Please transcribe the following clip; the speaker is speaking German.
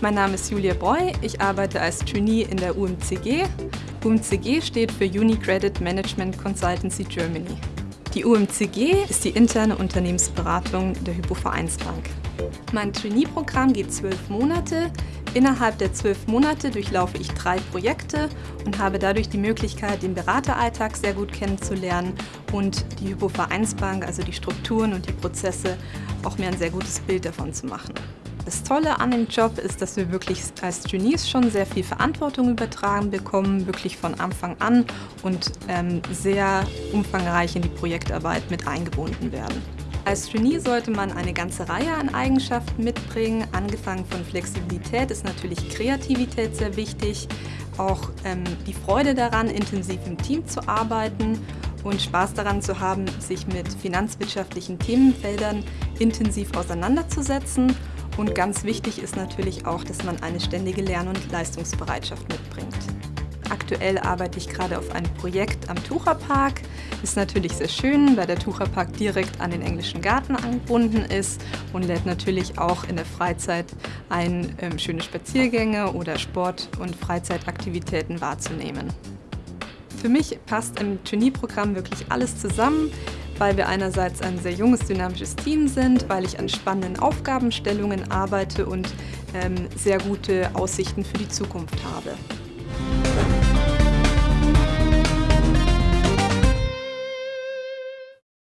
Mein Name ist Julia Breu, ich arbeite als Trainee in der UMCG. UMCG steht für Unicredit Management Consultancy Germany. Die UMCG ist die interne Unternehmensberatung der Hypovereinsbank. Mein Trainee-Programm geht zwölf Monate. Innerhalb der zwölf Monate durchlaufe ich drei Projekte und habe dadurch die Möglichkeit, den Berateralltag sehr gut kennenzulernen und die Hypovereinsbank, also die Strukturen und die Prozesse, auch mir ein sehr gutes Bild davon zu machen. Das Tolle an dem Job ist, dass wir wirklich als Trainees schon sehr viel Verantwortung übertragen bekommen, wirklich von Anfang an und ähm, sehr umfangreich in die Projektarbeit mit eingebunden werden. Als Trainee sollte man eine ganze Reihe an Eigenschaften mitbringen. Angefangen von Flexibilität ist natürlich Kreativität sehr wichtig, auch ähm, die Freude daran, intensiv im Team zu arbeiten und Spaß daran zu haben, sich mit finanzwirtschaftlichen Themenfeldern intensiv auseinanderzusetzen und ganz wichtig ist natürlich auch, dass man eine ständige Lern- und Leistungsbereitschaft mitbringt. Aktuell arbeite ich gerade auf einem Projekt am Tucherpark. Ist natürlich sehr schön, weil der Tucherpark direkt an den englischen Garten angebunden ist und lädt natürlich auch in der Freizeit ein, ähm, schöne Spaziergänge oder Sport- und Freizeitaktivitäten wahrzunehmen. Für mich passt im Trainee-Programm wirklich alles zusammen weil wir einerseits ein sehr junges, dynamisches Team sind, weil ich an spannenden Aufgabenstellungen arbeite und ähm, sehr gute Aussichten für die Zukunft habe.